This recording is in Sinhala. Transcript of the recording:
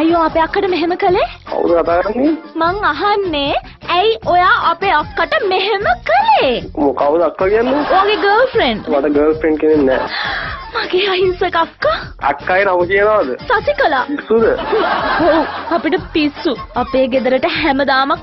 ඇයි ඔයා අපේ අක්කට මෙහෙම කළේ? කවුද කතා කරන්නේ? මං අහන්නේ ඇයි ඔයා අපේ අක්කට මෙහෙම කළේ? මොකවද අක්කා කියන්නේ? ඔයාගේ ගර්ල්ෆ්‍රෙන්ඩ්. මට ගර්ල්ෆ්‍රෙන්ඩ් කෙනෙක් නැහැ. මගේ අහිංසක අක්කා අක්කාගේ නම කියනවද? සසිකලා. පිස්සුද? ඔව් අපිට පිස්සු. අපේ ගෙදරට හැමදාම